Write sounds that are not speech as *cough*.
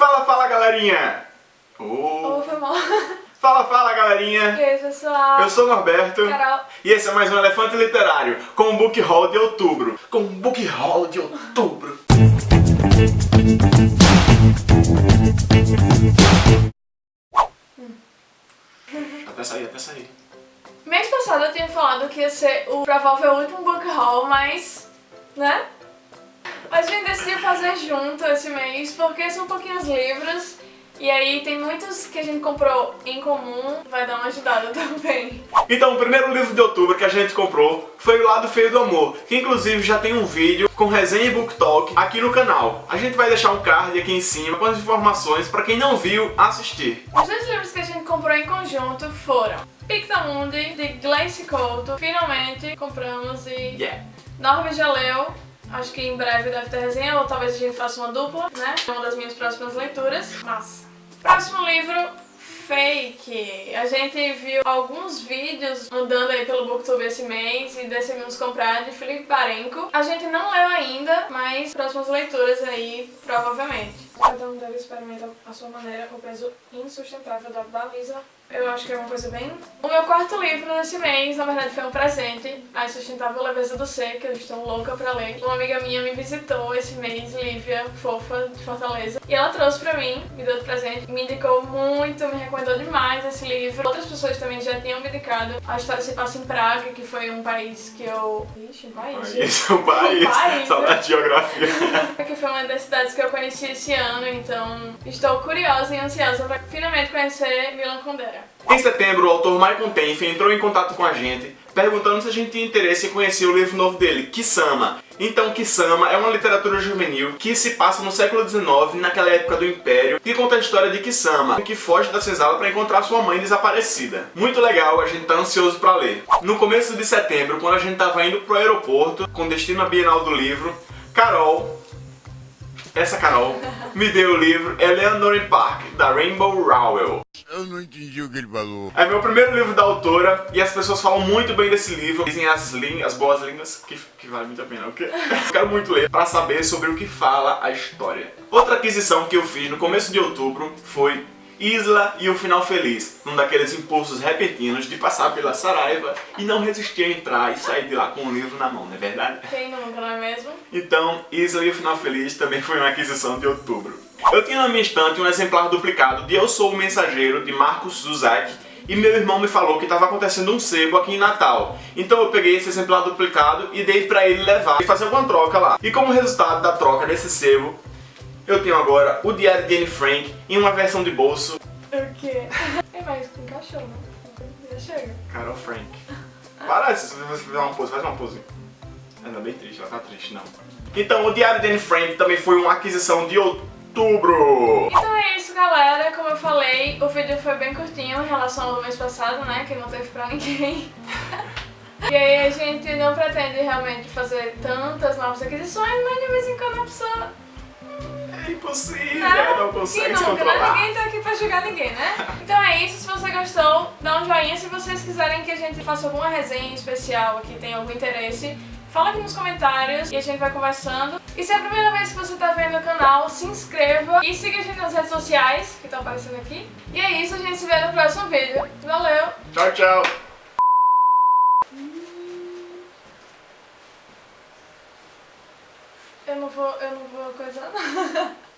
Fala, fala, galerinha! Oh. Oh, foi mal. Fala, fala, galerinha! E aí, pessoal? Eu sou o Norberto. Carol. E esse é mais um Elefante Literário, com o Book Haul de outubro. Com o Book Haul de outubro. Até sair, até sair. Mês passado eu tinha falado que ia ser o provável último book haul, mas... né? Mas a gente decidiu fazer junto esse mês, porque são pouquinhos livros e aí tem muitos que a gente comprou em comum, vai dar uma ajudada *laughs* também. Então, o primeiro livro de outubro que a gente comprou foi O Lado Feio do Amor, que inclusive já tem um vídeo com resenha e book talk aqui no canal. A gente vai deixar um card aqui em cima com as informações para quem não viu assistir. Os dois livros que a gente comprou em conjunto foram Pictamundi, de Glace Couto, finalmente compramos e Yeah. Norma já leu, acho que em breve deve ter resenha, ou talvez a gente faça uma dupla, né? É uma das minhas próximas leituras. Massa. Próximo livro, Fake. A gente viu alguns vídeos andando aí pelo Booktube esse mês e decidimos comprar de Felipe Barenco. A gente não leu ainda, mas próximas leituras aí, provavelmente. Cada um deve experimentar a sua maneira o peso insustentável da baliza. Eu acho que é uma coisa bem... O meu quarto livro desse mês, na verdade, foi um presente. A Insustentável Leveza do Ser, que eu estou louca pra ler. Uma amiga minha me visitou esse mês, Lívia, fofa, de Fortaleza. E ela trouxe pra mim, me deu de presente. Me indicou muito, me recomendou demais esse livro. Outras pessoas também já tinham me indicado. A história se passa em Praga, que foi um país que eu... Ixi, um país? Isso um país, Um país, saudade de geografia. *laughs* que foi uma das cidades que eu conheci esse ano, então estou curiosa e ansiosa para finalmente conhecer Milan Kundera. Em setembro, o autor Michael Tenf entrou em contato com a gente, perguntando se a gente tinha interesse em conhecer o livro novo dele, Kisama. Então, Kisama é uma literatura juvenil que se passa no século XIX, naquela época do Império, que conta a história de Kisama, que foge da senzala para encontrar sua mãe desaparecida. Muito legal, a gente tá ansioso para ler. No começo de setembro, quando a gente tava indo pro aeroporto, com destino à Bienal do Livro, Carol, essa Carol, me deu o livro Eleanor Park, da Rainbow Rowell. Eu não entendi o que ele falou. É meu primeiro livro da autora e as pessoas falam muito bem desse livro. Dizem as, as boas línguas, que, que vale muito a pena, ok? *laughs* Eu quero muito ler pra saber sobre o que fala a história. Outra aquisição que eu fiz no começo de outubro foi Isla e o Final Feliz, um daqueles impulsos repentinos de passar pela Saraiva e não resistir a entrar e sair de lá com o livro na mão, não é verdade? Quem nunca, não é mesmo? Então, Isla e o Final Feliz também foi uma aquisição de outubro. Eu tinha na minha estante um exemplar duplicado de Eu Sou o Mensageiro, de Marcos Zuzak, e meu irmão me falou que estava acontecendo um sebo aqui em Natal. Então eu peguei esse exemplar duplicado e dei pra ele levar e fazer alguma troca lá. E como resultado da troca desse sebo, eu tenho agora o Diário de Anne Frank em uma versão de bolso. O quê? *laughs* É mais encaixou, né? Já chega. Carol Frank. Parece, se você fizer uma pose, faz uma pose. Ainda bem triste, ela tá triste, não. Então, o Diário de Anne Frank também foi uma aquisição de outubro. Então é isso, galera. Como eu falei, o vídeo foi bem curtinho em relação ao mês passado, né? Que não teve pra ninguém. *laughs* E aí a gente não pretende realmente fazer tantas novas aquisições, mas de vez em quando a pessoa É impossível, Né? não consegue se né? controlar. Ninguém tá aqui pra julgar ninguém, né? Então é isso, se você gostou, dá um joinha. Se vocês quiserem que a gente faça alguma resenha especial aqui, tem algum interesse, fala aqui nos comentários e a gente vai conversando. E se é a primeira vez que você tá vendo o canal, se inscreva e siga a gente nas redes sociais, que estão aparecendo aqui. E é isso, a gente se vê no próximo vídeo. Valeu! Tchau, tchau. Eu não vou, eu não vou coisar nada. *laughs*